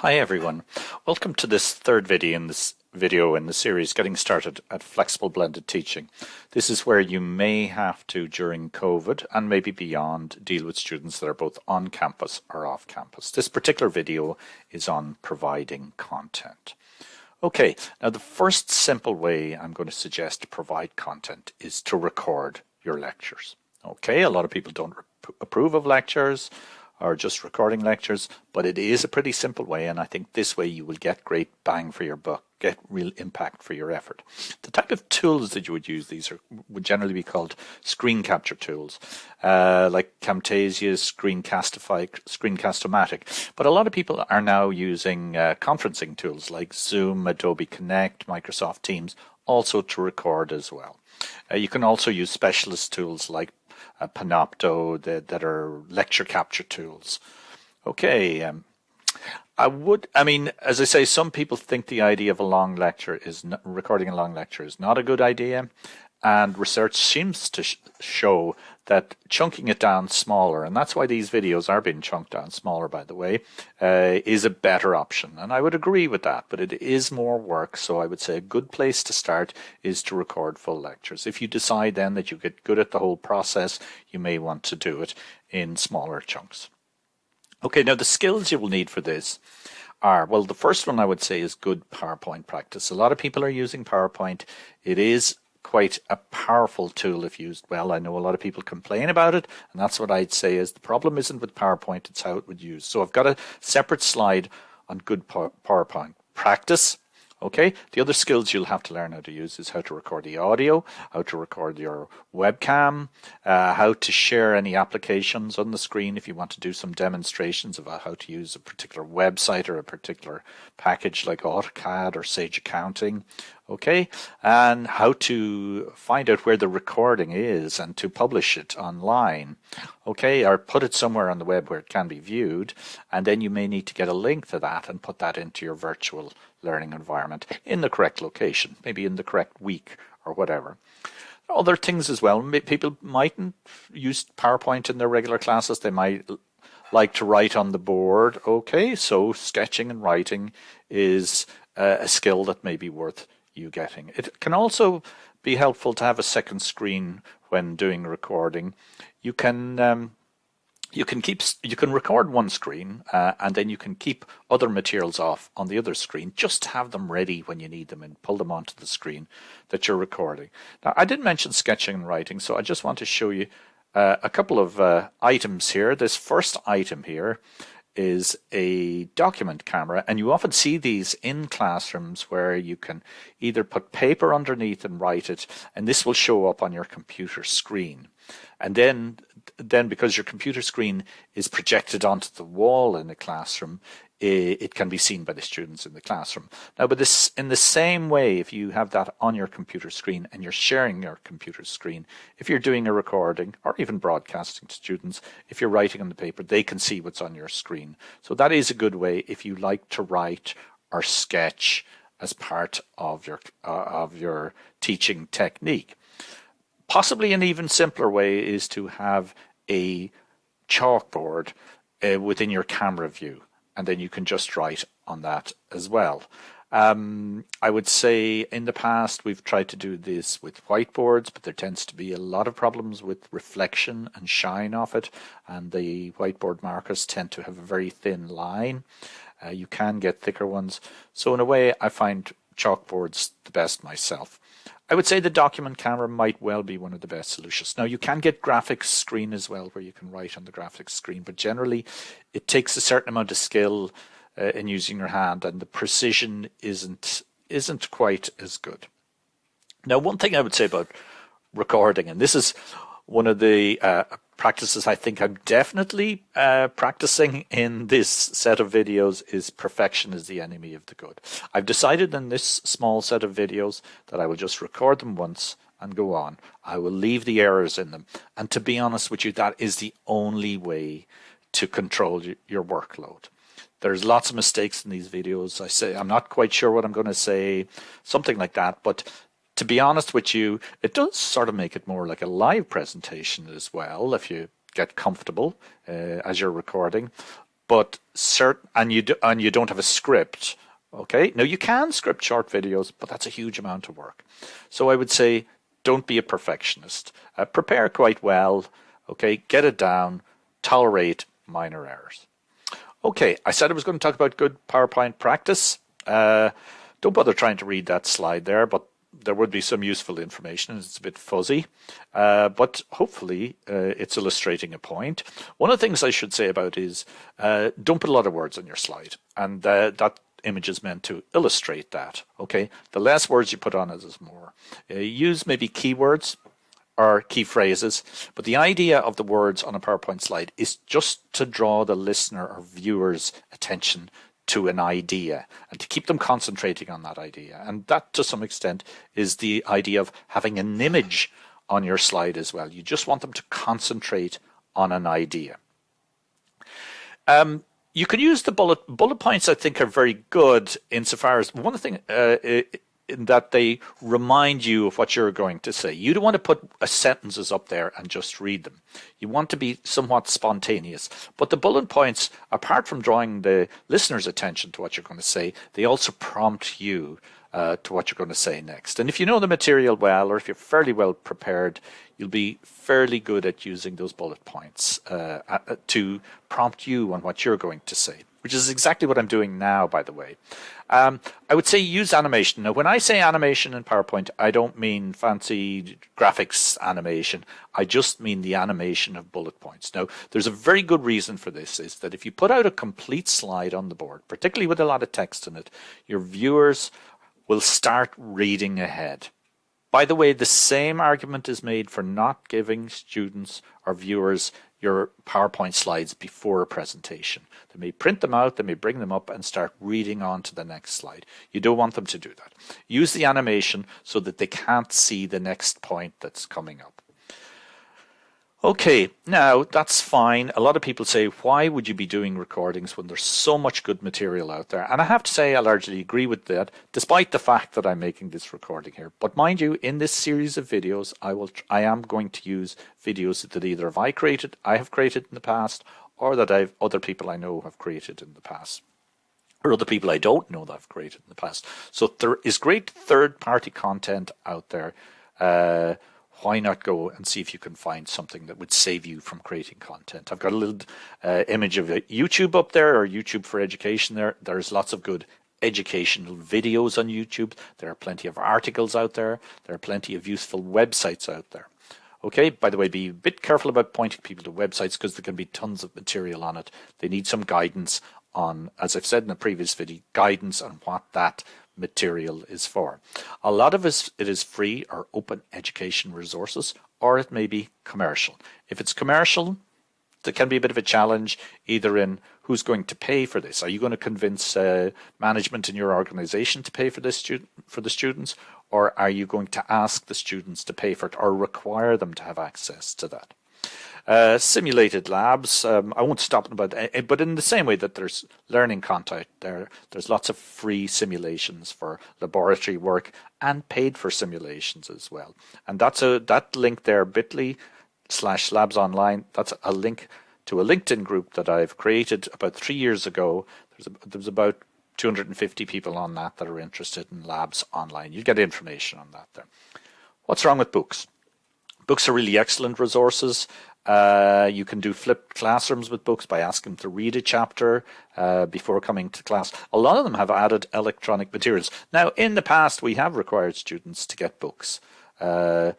Hi everyone, welcome to this third video in this video in the series Getting Started at Flexible Blended Teaching. This is where you may have to, during COVID and maybe beyond, deal with students that are both on campus or off campus. This particular video is on providing content. Okay, now the first simple way I'm going to suggest to provide content is to record your lectures. Okay, a lot of people don't approve of lectures or just recording lectures, but it is a pretty simple way, and I think this way you will get great bang for your buck, get real impact for your effort. The type of tools that you would use, these are would generally be called screen capture tools, uh, like Camtasia, Screencastify, Screencast-O-Matic. But a lot of people are now using uh, conferencing tools like Zoom, Adobe Connect, Microsoft Teams, also to record as well. Uh, you can also use specialist tools like uh, Panopto that, that are lecture capture tools. Okay. Um, I would, I mean, as I say, some people think the idea of a long lecture is recording a long lecture is not a good idea. And research seems to sh show that chunking it down smaller, and that's why these videos are being chunked down smaller, by the way, uh, is a better option. And I would agree with that, but it is more work. So I would say a good place to start is to record full lectures. If you decide then that you get good at the whole process, you may want to do it in smaller chunks. Okay, now the skills you will need for this are, well, the first one I would say is good PowerPoint practice. A lot of people are using PowerPoint. It is quite a powerful tool if used well. I know a lot of people complain about it, and that's what I'd say is the problem isn't with PowerPoint, it's how it would use. So I've got a separate slide on good PowerPoint practice. Okay, the other skills you'll have to learn how to use is how to record the audio, how to record your webcam, uh, how to share any applications on the screen if you want to do some demonstrations about how to use a particular website or a particular package like AutoCAD or Sage Accounting, okay and how to find out where the recording is and to publish it online. Okay or put it somewhere on the web where it can be viewed and then you may need to get a link to that and put that into your virtual learning environment in the correct location maybe in the correct week or whatever. Other things as well people mightn't use PowerPoint in their regular classes. They might like to write on the board. Okay so sketching and writing is uh, a skill that may be worth you getting. It can also be helpful to have a second screen when doing recording. You can um, you can keep you can record one screen uh, and then you can keep other materials off on the other screen just have them ready when you need them and pull them onto the screen that you're recording now i did mention sketching and writing so i just want to show you uh, a couple of uh, items here this first item here is a document camera and you often see these in classrooms where you can either put paper underneath and write it and this will show up on your computer screen. And then then because your computer screen is projected onto the wall in the classroom it can be seen by the students in the classroom. Now, but this in the same way, if you have that on your computer screen and you're sharing your computer screen, if you're doing a recording or even broadcasting to students, if you're writing on the paper, they can see what's on your screen. So that is a good way if you like to write or sketch as part of your uh, of your teaching technique. Possibly an even simpler way is to have a chalkboard uh, within your camera view and then you can just write on that as well. Um, I would say in the past we've tried to do this with whiteboards, but there tends to be a lot of problems with reflection and shine off it, and the whiteboard markers tend to have a very thin line. Uh, you can get thicker ones. So in a way, I find chalkboards the best myself. I would say the document camera might well be one of the best solutions. Now you can get graphics screen as well where you can write on the graphics screen, but generally it takes a certain amount of skill uh, in using your hand and the precision isn't isn't quite as good. Now one thing I would say about recording, and this is one of the uh, practices I think I'm definitely uh, practicing in this set of videos is perfection is the enemy of the good. I've decided in this small set of videos that I will just record them once and go on. I will leave the errors in them. And to be honest with you, that is the only way to control your workload. There's lots of mistakes in these videos. I say I'm not quite sure what I'm going to say, something like that. But to be honest with you, it does sort of make it more like a live presentation as well if you get comfortable uh, as you're recording. but and you do, and you don't have a script. Okay, now you can script short videos, but that's a huge amount of work. So I would say don't be a perfectionist. Uh, prepare quite well. Okay, get it down. Tolerate minor errors. Okay, I said I was going to talk about good PowerPoint practice. Uh, don't bother trying to read that slide there, but there would be some useful information. It's a bit fuzzy, uh, but hopefully uh, it's illustrating a point. One of the things I should say about is uh, don't put a lot of words on your slide, and uh, that image is meant to illustrate that. Okay, the less words you put on it is more. Uh, use maybe keywords or key phrases, but the idea of the words on a PowerPoint slide is just to draw the listener or viewer's attention to an idea and to keep them concentrating on that idea. And that, to some extent, is the idea of having an image on your slide as well. You just want them to concentrate on an idea. Um, you can use the bullet bullet points. I think are very good insofar as one thing uh, in that they remind you of what you're going to say. You don't want to put a sentences up there and just read them. You want to be somewhat spontaneous. But the bullet points, apart from drawing the listener's attention to what you're going to say, they also prompt you uh, to what you're going to say next. And if you know the material well, or if you're fairly well prepared, you'll be fairly good at using those bullet points uh, uh to prompt you on what you're going to say which is exactly what I'm doing now, by the way. Um, I would say use animation. Now, when I say animation in PowerPoint, I don't mean fancy graphics animation. I just mean the animation of bullet points. Now, there's a very good reason for this, is that if you put out a complete slide on the board, particularly with a lot of text in it, your viewers will start reading ahead. By the way, the same argument is made for not giving students or viewers your PowerPoint slides before a presentation. They may print them out, they may bring them up and start reading on to the next slide. You don't want them to do that. Use the animation so that they can't see the next point that's coming up. Okay, now that's fine. A lot of people say, why would you be doing recordings when there's so much good material out there? And I have to say, I largely agree with that, despite the fact that I'm making this recording here. But mind you, in this series of videos, I will, I am going to use videos that either have I created, I have created in the past, or that I've other people I know have created in the past or other people I don't know that I've created in the past. So there is great third-party content out there uh, why not go and see if you can find something that would save you from creating content? I've got a little uh, image of YouTube up there or YouTube for Education there. There's lots of good educational videos on YouTube. There are plenty of articles out there. There are plenty of useful websites out there. Okay, by the way, be a bit careful about pointing people to websites because there can be tons of material on it. They need some guidance on, as I've said in the previous video, guidance on what that material is for. A lot of it is free or open education resources, or it may be commercial. If it's commercial, there can be a bit of a challenge either in who's going to pay for this. Are you going to convince uh, management in your organization to pay for this student for the students, or are you going to ask the students to pay for it or require them to have access to that? Uh, simulated labs, um, I won't stop about that, but in the same way that there's learning content there, there's lots of free simulations for laboratory work and paid for simulations as well. And that's a that link there, bit.ly slash labs online, that's a link to a LinkedIn group that I've created about three years ago. There's, a, there's about 250 people on that that are interested in labs online. You get information on that there. What's wrong with books? Books are really excellent resources. Uh, you can do flipped classrooms with books by asking them to read a chapter uh, before coming to class. A lot of them have added electronic materials. Now, in the past, we have required students to get books. Uh,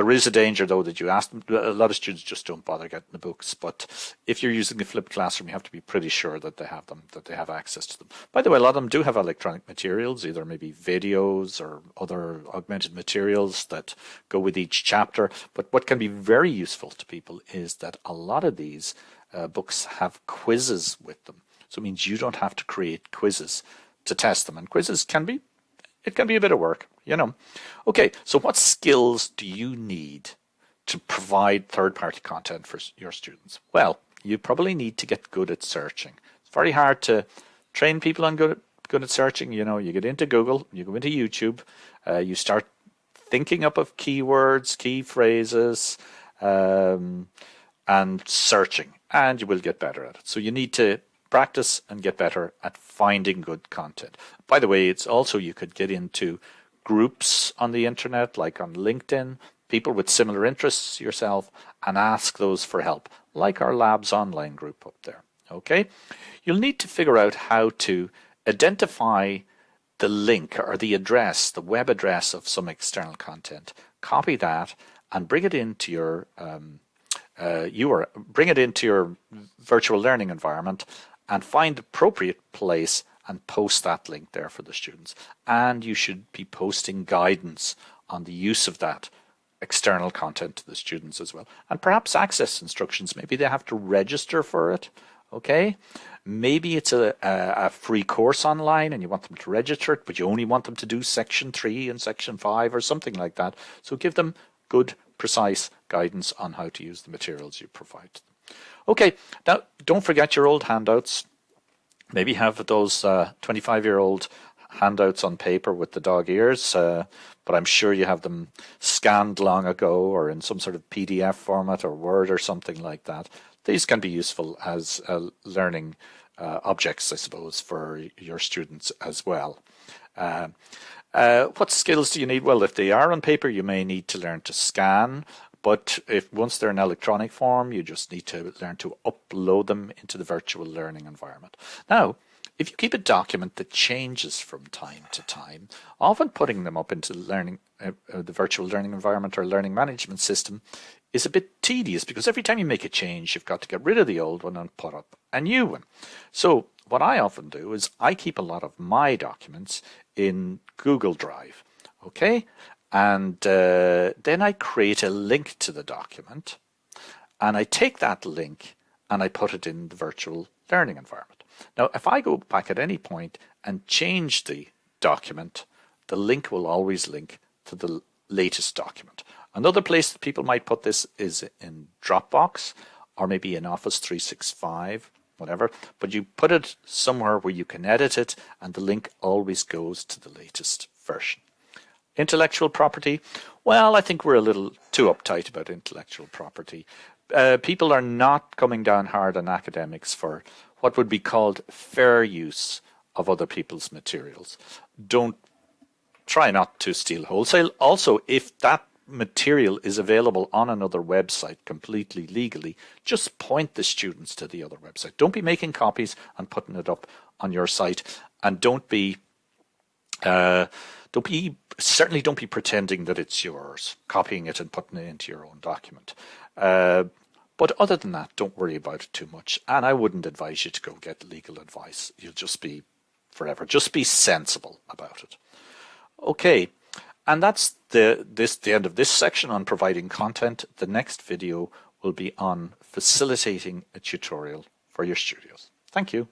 there is a danger, though, that you ask them. A lot of students just don't bother getting the books. But if you're using a flipped classroom, you have to be pretty sure that they have them, that they have access to them. By the way, a lot of them do have electronic materials, either maybe videos or other augmented materials that go with each chapter. But what can be very useful to people is that a lot of these uh, books have quizzes with them. So it means you don't have to create quizzes to test them. And quizzes can be it can be a bit of work, you know. Okay, so what skills do you need to provide third-party content for your students? Well, you probably need to get good at searching. It's very hard to train people on good, good at searching. You know, you get into Google, you go into YouTube, uh, you start thinking up of keywords, key phrases, um, and searching, and you will get better at it. So you need to practice and get better at finding good content. By the way, it's also you could get into groups on the internet, like on LinkedIn, people with similar interests yourself, and ask those for help, like our Labs Online group up there. Okay, you'll need to figure out how to identify the link or the address, the web address of some external content, copy that and bring it into your um, uh, you are bring it into your virtual learning environment and find the appropriate place and post that link there for the students. And you should be posting guidance on the use of that external content to the students as well. And perhaps access instructions. Maybe they have to register for it. Okay. Maybe it's a, a, a, free course online and you want them to register it, but you only want them to do section three and section five or something like that. So give them good, precise guidance on how to use the materials you provide them. Okay, now don't forget your old handouts. Maybe have those 25 uh, year old handouts on paper with the dog ears, uh, but I'm sure you have them scanned long ago or in some sort of PDF format or Word or something like that. These can be useful as uh, learning uh, objects, I suppose, for your students as well. Uh, uh, what skills do you need? Well, if they are on paper, you may need to learn to scan, but if once they're in electronic form, you just need to learn to upload them into the virtual learning environment. Now, if you keep a document that changes from time to time, often putting them up into learning uh, uh, the virtual learning environment or learning management system is a bit tedious because every time you make a change, you've got to get rid of the old one and put up a new one. So what I often do is I keep a lot of my documents in Google Drive, okay? And uh, then I create a link to the document and I take that link and I put it in the virtual learning environment. Now, if I go back at any point and change the document, the link will always link to the latest document. Another place that people might put this is in Dropbox or maybe in Office 365, whatever, but you put it somewhere where you can edit it and the link always goes to the latest version. Intellectual property, well, I think we're a little too uptight about intellectual property. Uh, people are not coming down hard on academics for what would be called fair use of other people's materials. Don't try not to steal wholesale. Also, if that material is available on another website completely legally, just point the students to the other website. Don't be making copies and putting it up on your site, and don't be uh, don't be certainly don't be pretending that it's yours, copying it and putting it into your own document. Uh, but other than that, don't worry about it too much. And I wouldn't advise you to go get legal advice. You'll just be forever. Just be sensible about it. Okay. And that's the this the end of this section on providing content. The next video will be on facilitating a tutorial for your studios. Thank you.